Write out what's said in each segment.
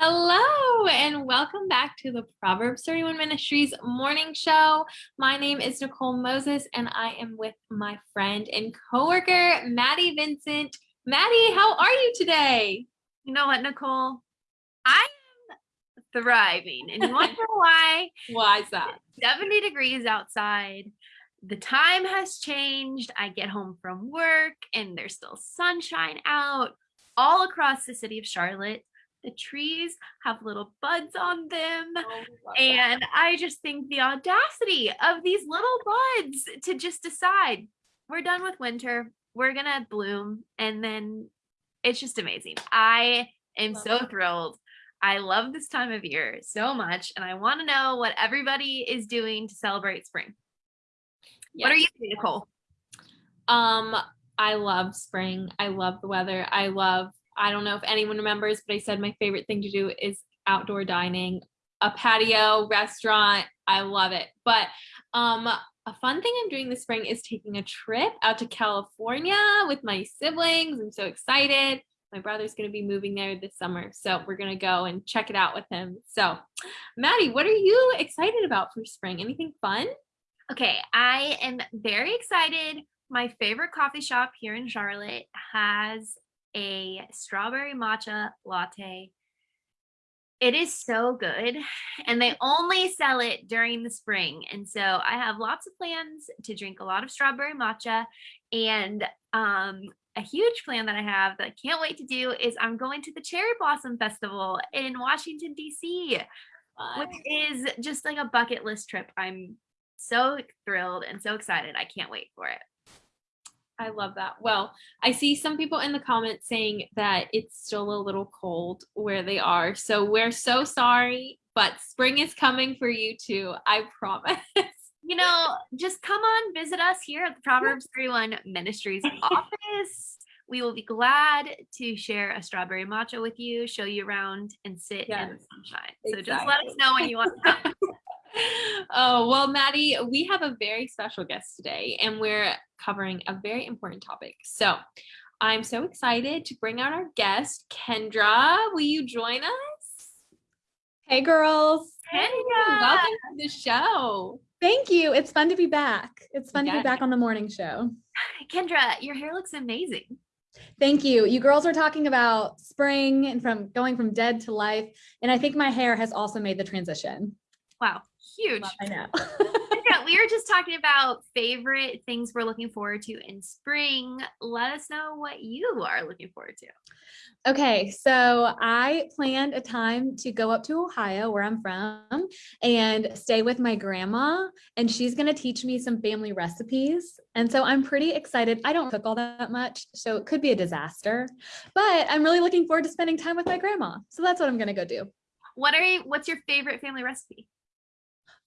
Hello and welcome back to the Proverbs 31 Ministries morning show. My name is Nicole Moses and I am with my friend and coworker, Maddie Vincent. Maddie, how are you today? You know what, Nicole? I am thriving. And you know why? Why is that? 70 degrees outside. The time has changed. I get home from work and there's still sunshine out all across the city of Charlotte the trees have little buds on them. Oh, and that. I just think the audacity of these little buds to just decide we're done with winter, we're going to bloom. And then it's just amazing. I am love so that. thrilled. I love this time of year so much. And I want to know what everybody is doing to celebrate spring. Yes. What are you doing, Nicole? Um, I love spring. I love the weather. I love I don't know if anyone remembers, but I said my favorite thing to do is outdoor dining, a patio, restaurant. I love it. But um, a fun thing I'm doing this spring is taking a trip out to California with my siblings. I'm so excited. My brother's going to be moving there this summer. So we're going to go and check it out with him. So, Maddie, what are you excited about for spring? Anything fun? Okay, I am very excited. My favorite coffee shop here in Charlotte has a strawberry matcha latte. It is so good and they only sell it during the spring. And so I have lots of plans to drink a lot of strawberry matcha and um, a huge plan that I have that I can't wait to do is I'm going to the Cherry Blossom Festival in Washington, DC, which is just like a bucket list trip. I'm so thrilled and so excited. I can't wait for it. I love that. Well, I see some people in the comments saying that it's still a little cold where they are. So we're so sorry, but spring is coming for you too. I promise. You know, just come on, visit us here at the Proverbs 31 Ministries office. We will be glad to share a strawberry matcha with you, show you around, and sit yes, in the sunshine. So exactly. just let us know when you want to come. oh, well, Maddie, we have a very special guest today, and we're covering a very important topic. So I'm so excited to bring out our guest, Kendra. Will you join us? Hey, girls. Kendra, welcome to the show. Thank you. It's fun to be back. It's fun yes. to be back on the morning show. Kendra, your hair looks amazing. Thank you. You girls are talking about spring and from going from dead to life. And I think my hair has also made the transition. Wow huge. I know. we were just talking about favorite things we're looking forward to in spring. Let us know what you are looking forward to. Okay, so I planned a time to go up to Ohio, where I'm from, and stay with my grandma, and she's going to teach me some family recipes. And so I'm pretty excited. I don't cook all that much, so it could be a disaster, but I'm really looking forward to spending time with my grandma. So that's what I'm going to go do. What are you, what's your favorite family recipe?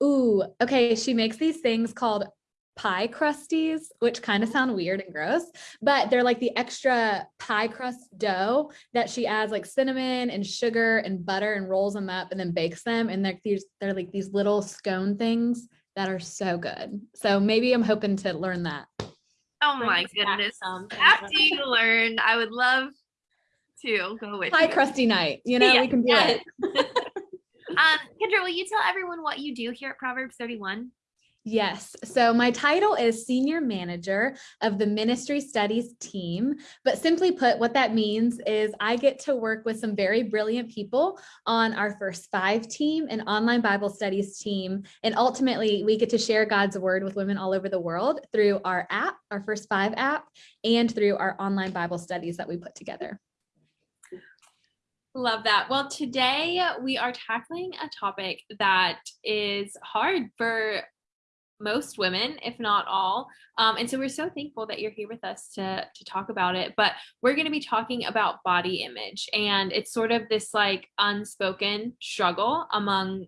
Ooh, okay. She makes these things called pie crusties, which kind of oh. sound weird and gross, but they're like the extra pie crust dough that she adds like cinnamon and sugar and butter and rolls them up and then bakes them. And they're these, they're like these little scone things that are so good. So maybe I'm hoping to learn that. Oh my goodness. After you learn, I would love to go with pie you. crusty night. You know, yeah, we can do yeah. it. Um, Kendra, will you tell everyone what you do here at Proverbs 31? Yes. So my title is Senior Manager of the Ministry Studies team. But simply put, what that means is I get to work with some very brilliant people on our first five team and online Bible studies team. And ultimately, we get to share God's word with women all over the world through our app, our first five app, and through our online Bible studies that we put together. Love that. Well, today we are tackling a topic that is hard for most women, if not all. Um, and so we're so thankful that you're here with us to, to talk about it. But we're going to be talking about body image. And it's sort of this like unspoken struggle among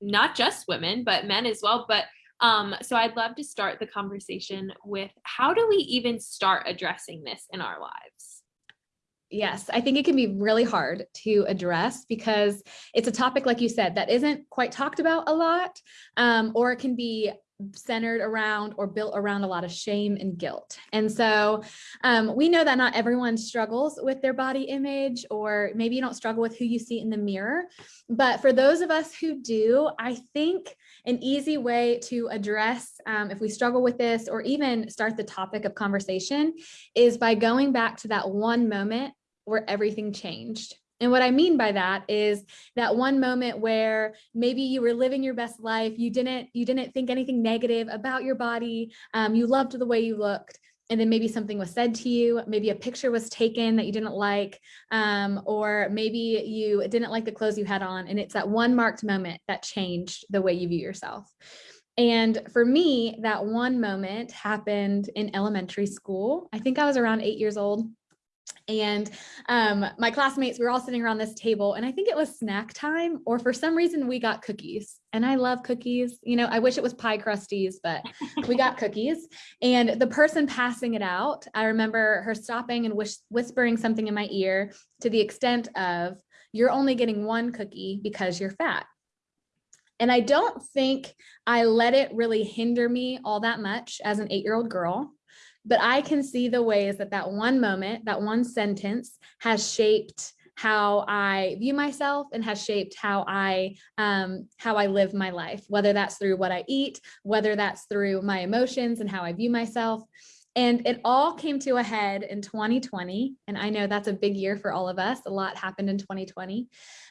not just women, but men as well. But um, so I'd love to start the conversation with how do we even start addressing this in our lives? Yes, I think it can be really hard to address because it's a topic, like you said, that isn't quite talked about a lot, um, or it can be centered around or built around a lot of shame and guilt. And so um, we know that not everyone struggles with their body image, or maybe you don't struggle with who you see in the mirror. But for those of us who do, I think an easy way to address um, if we struggle with this or even start the topic of conversation is by going back to that one moment where everything changed. And what I mean by that is that one moment where maybe you were living your best life, you didn't you didn't think anything negative about your body, um, you loved the way you looked, and then maybe something was said to you, maybe a picture was taken that you didn't like, um, or maybe you didn't like the clothes you had on, and it's that one marked moment that changed the way you view yourself. And for me, that one moment happened in elementary school. I think I was around eight years old and um, my classmates, we were all sitting around this table and I think it was snack time or for some reason we got cookies and I love cookies. You know, I wish it was pie crusties, but we got cookies and the person passing it out, I remember her stopping and whis whispering something in my ear to the extent of you're only getting one cookie because you're fat. And I don't think I let it really hinder me all that much as an eight-year-old girl but I can see the ways that that one moment, that one sentence has shaped how I view myself and has shaped how I um, how I live my life, whether that's through what I eat, whether that's through my emotions and how I view myself. And it all came to a head in 2020. And I know that's a big year for all of us. A lot happened in 2020.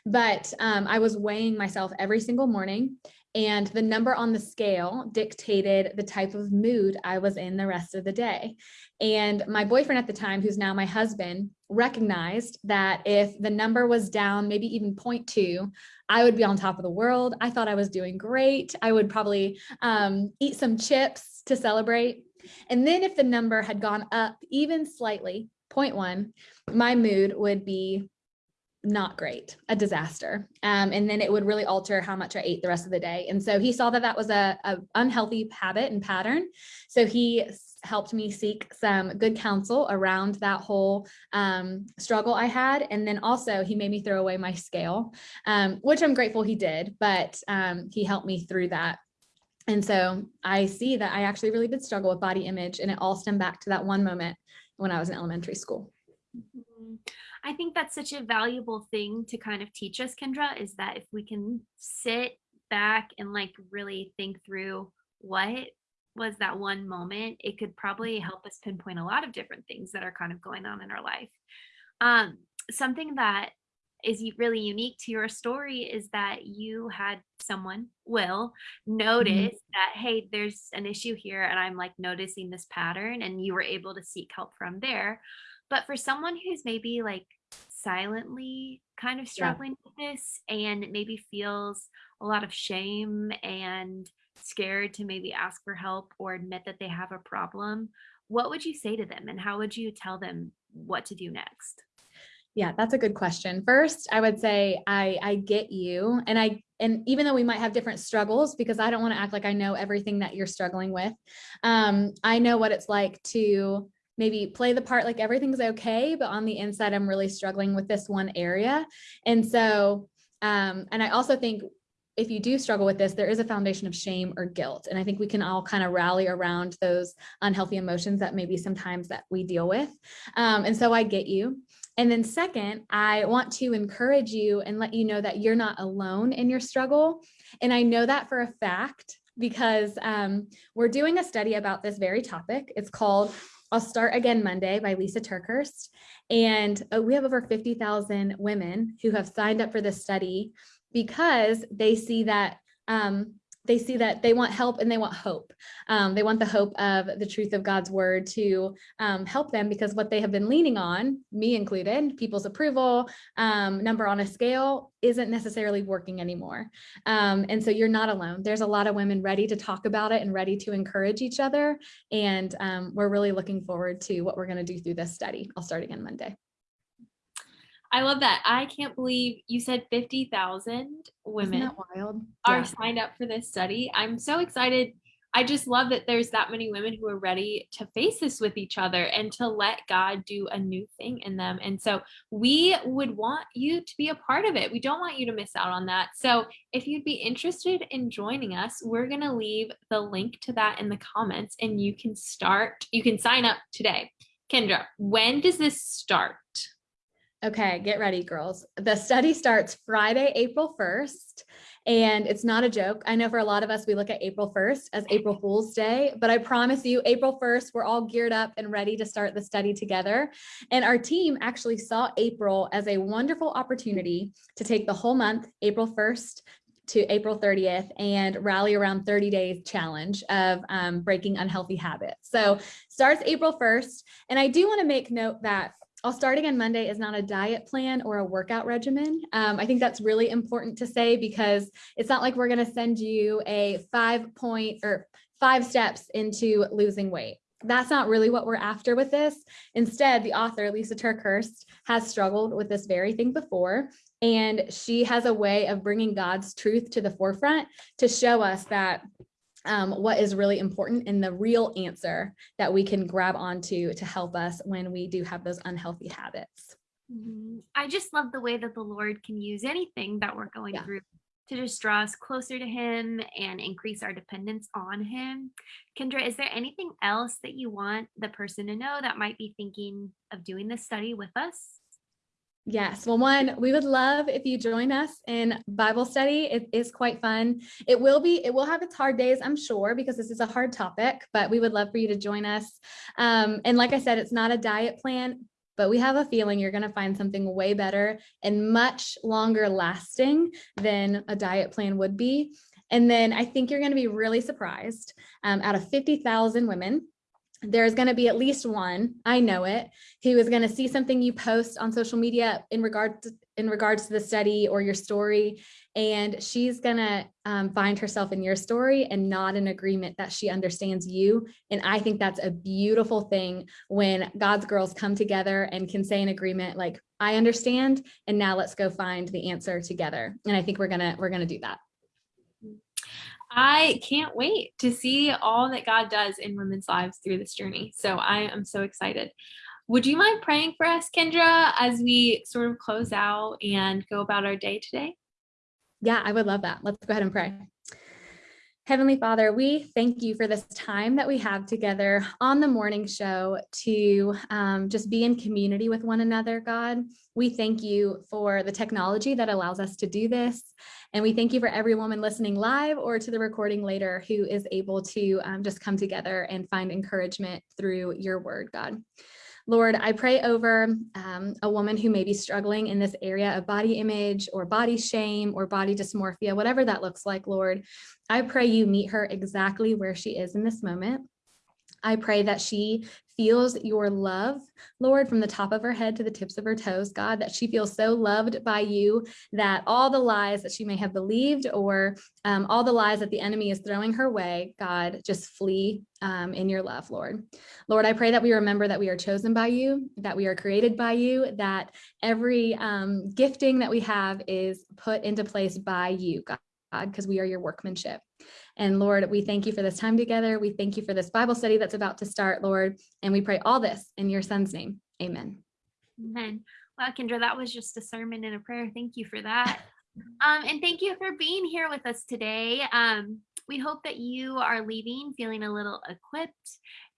But um, I was weighing myself every single morning and the number on the scale dictated the type of mood I was in the rest of the day. And my boyfriend at the time, who's now my husband, recognized that if the number was down, maybe even 0.2, I would be on top of the world. I thought I was doing great. I would probably um, eat some chips to celebrate. And then if the number had gone up even slightly, 0.1, my mood would be not great, a disaster. Um, and then it would really alter how much I ate the rest of the day. And so he saw that that was a, a unhealthy habit and pattern. So he helped me seek some good counsel around that whole um, struggle I had. And then also he made me throw away my scale, um, which I'm grateful he did, but um, he helped me through that. And so I see that I actually really did struggle with body image and it all stemmed back to that one moment when I was in elementary school. Mm -hmm. I think that's such a valuable thing to kind of teach us, Kendra, is that if we can sit back and like really think through what was that one moment, it could probably help us pinpoint a lot of different things that are kind of going on in our life. Um, something that is really unique to your story is that you had someone will mm-hmm. notice mm -hmm. that hey there's an issue here and i'm like noticing this pattern and you were able to seek help from there but for someone who's maybe like silently kind of struggling yeah. with this and maybe feels a lot of shame and scared to maybe ask for help or admit that they have a problem, what would you say to them and how would you tell them what to do next? Yeah, that's a good question. First, I would say I I get you and I and even though we might have different struggles because I don't want to act like I know everything that you're struggling with. Um I know what it's like to maybe play the part like everything's okay, but on the inside, I'm really struggling with this one area. And so, um, and I also think if you do struggle with this, there is a foundation of shame or guilt. And I think we can all kind of rally around those unhealthy emotions that maybe sometimes that we deal with. Um, and so I get you. And then second, I want to encourage you and let you know that you're not alone in your struggle. And I know that for a fact because um, we're doing a study about this very topic. It's called I'll Start Again Monday by Lysa TerKeurst. And uh, we have over 50,000 women who have signed up for this study because they see that um, they see that they want help and they want hope. Um, they want the hope of the truth of God's word to um, help them because what they have been leaning on, me included, people's approval, um, number on a scale isn't necessarily working anymore. Um, and so you're not alone. There's a lot of women ready to talk about it and ready to encourage each other. And um, we're really looking forward to what we're going to do through this study. I'll start again Monday. I love that. I can't believe you said 50,000 women wild? are yeah. signed up for this study. I'm so excited. I just love that there's that many women who are ready to face this with each other and to let God do a new thing in them. And so we would want you to be a part of it. We don't want you to miss out on that. So if you'd be interested in joining us, we're going to leave the link to that in the comments and you can start, you can sign up today. Kendra, when does this start? Okay, get ready, girls. The study starts Friday, April 1st, and it's not a joke. I know for a lot of us, we look at April 1st as April Fool's Day, but I promise you, April 1st, we're all geared up and ready to start the study together. And our team actually saw April as a wonderful opportunity to take the whole month, April 1st, to April 30th and rally around 30 days challenge of um, breaking unhealthy habits. So starts April 1st. And I do want to make note that on Monday is not a diet plan or a workout regimen. Um, I think that's really important to say because it's not like we're going to send you a five point or five steps into losing weight. That's not really what we're after with this. Instead, the author, Lysa TerKeurst, has struggled with this very thing before. And she has a way of bringing God's truth to the forefront to show us that um, what is really important and the real answer that we can grab onto to help us when we do have those unhealthy habits. Mm-hmm. I just love the way that the Lord can use anything that we're going yeah. through to just draw us closer to him and increase our dependence on him. Kendra, is there anything else that you want the person to know that might be thinking of doing this study with us? Yes. Well, one, we would love if you join us in Bible study. It is quite fun. It will be, it will have its hard days, I'm sure, because this is a hard topic, but we would love for you to join us. Um, and like I said, it's not a diet plan, but we have a feeling you're going to find something way better and much longer lasting than a diet plan would be. And then I think you're going to be really surprised um, out of 50,000 women there's going to be at least one i know it who is going to see something you post on social media in regard to, in regards to the study or your story. And she's going to um, find herself in your story and not in agreement that she understands you. And i think that's a beautiful thing when god's girls come together and can say in agreement like i understand and now let's go find the answer together. And i think we're gonna we're gonna do that I can't wait to see all that God does in women's lives through this journey. So I am so excited. Would you mind praying for us, Kendra, as we sort of close out and go about our day today? Yeah, I would love that. Let's go ahead and pray. Heavenly Father, we thank you for this time that we have together on the morning show to um, just be in community with one another, God. We thank you for the technology that allows us to do this. And we thank you for every woman listening live or to the recording later who is able to um, just come together and find encouragement through your word, God. Lord, I pray over um, a woman who may be struggling in this area of body image or body shame or body dysmorphia, whatever that looks like, Lord. I pray you meet her exactly where she is in this moment. I pray that she feels your love, Lord, from the top of her head to the tips of her toes, God, that she feels so loved by you that all the lies that she may have believed or um, all the lies that the enemy is throwing her way, God, just flee um, in your love, Lord. Lord, I pray that we remember that we are chosen by you, that we are created by you, that every um, gifting that we have is put into place by you, God because we are your workmanship. And Lord, we thank you for this time together. We thank you for this Bible study that's about to start, Lord. And we pray all this in your son's name. Amen. Amen. Well, Kendra, that was just a sermon and a prayer. Thank you for that. Um, and thank you for being here with us today. Um, we hope that you are leaving feeling a little equipped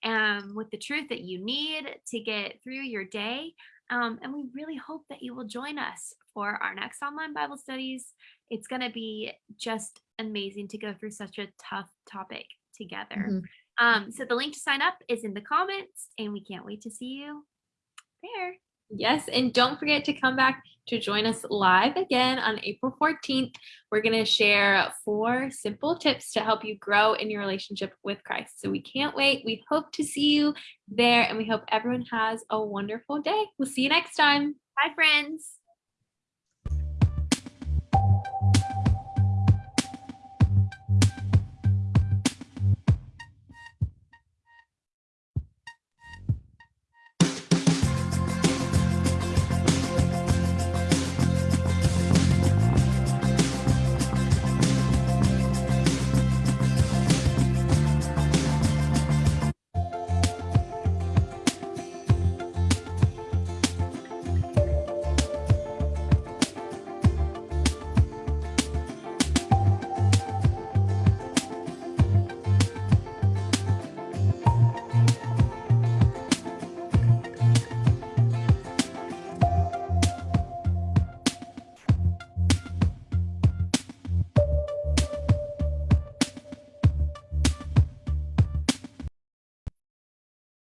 um, with the truth that you need to get through your day. Um, and we really hope that you will join us for our next online Bible studies. It's going to be just amazing to go through such a tough topic together. Mm-hmm. Um, so the link to sign up is in the comments, and we can't wait to see you there. Yes, and don't forget to come back to join us live again on April 14th. We're going to share four simple tips to help you grow in your relationship with Christ. So we can't wait. We hope to see you there, and we hope everyone has a wonderful day. We'll see you next time. Bye, friends.